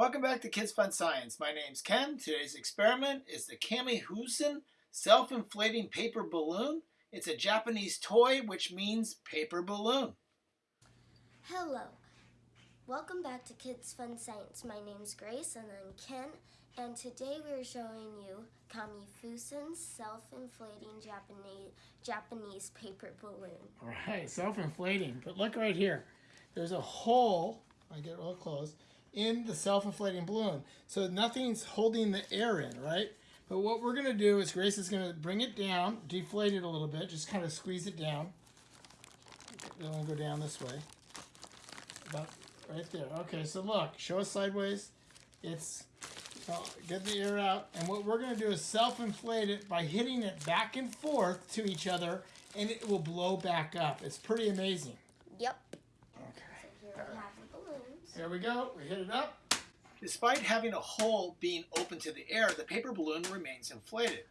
Welcome back to Kids Fun Science. My name's Ken. Today's experiment is the Kamifusen self-inflating paper balloon. It's a Japanese toy, which means paper balloon. Hello. Welcome back to Kids Fun Science. My name's Grace and I'm Ken, and today we're showing you Kamifusen's self-inflating Japanese Japanese paper balloon. All right, self-inflating. But look right here. There's a hole, I get real close, in the self-inflating balloon. So nothing's holding the air in, right? But what we're gonna do is Grace is gonna bring it down, deflate it a little bit, just kind of squeeze it down. It'll go down this way. About right there. Okay, so look, show us sideways. It's, get the air out. And what we're gonna do is self-inflate it by hitting it back and forth to each other and it will blow back up. It's pretty amazing. Yep. Okay. So here we have the balloons. There we go. We hit it up. Despite having a hole being open to the air, the paper balloon remains inflated.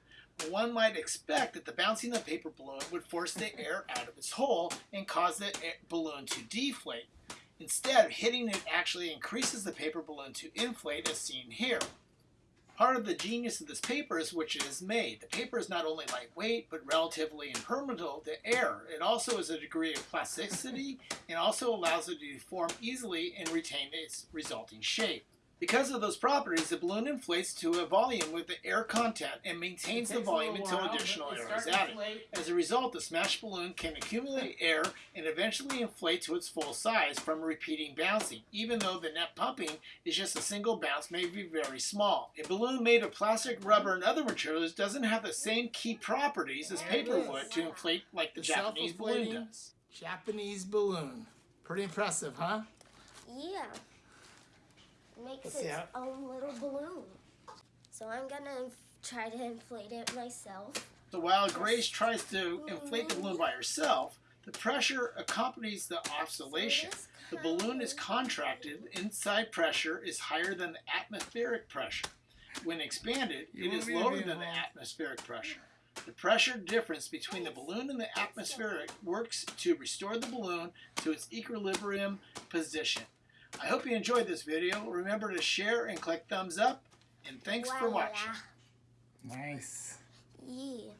One might expect that the bouncing of the paper balloon would force the air out of its hole and cause the balloon to deflate. Instead, hitting it actually increases the paper balloon to inflate as seen here. Part of the genius of this paper is which it is made. The paper is not only lightweight, but relatively impermeable to air. It also has a degree of plasticity and also allows it to deform easily and retain its resulting shape. Because of those properties, the balloon inflates to a volume with the air content and maintains the volume until additional air is added. As a result, the smashed balloon can accumulate air and eventually inflate to its full size from repeating bouncing, even though the net pumping is just a single bounce may be very small. A balloon made of plastic, rubber, and other materials doesn't have the same key properties as paper would to inflate like the, Japanese balloon does. Japanese balloon. Pretty impressive, huh? Yeah. It makes Let's its how- own little balloon. So I'm gonna try to inflate it myself. So while Grace tries to inflate the balloon by mm-hmm. herself, the pressure accompanies the oscillation. this The balloon is contracted, inside pressure is higher than the atmospheric pressure. When expanded, it is lower than the atmospheric pressure. The pressure difference between the balloon and the atmospheric works to restore the balloon to its equilibrium position. I hope you enjoyed this video. Remember to share and click thumbs up. And thanks for Voila. watching. Nice. Yeah.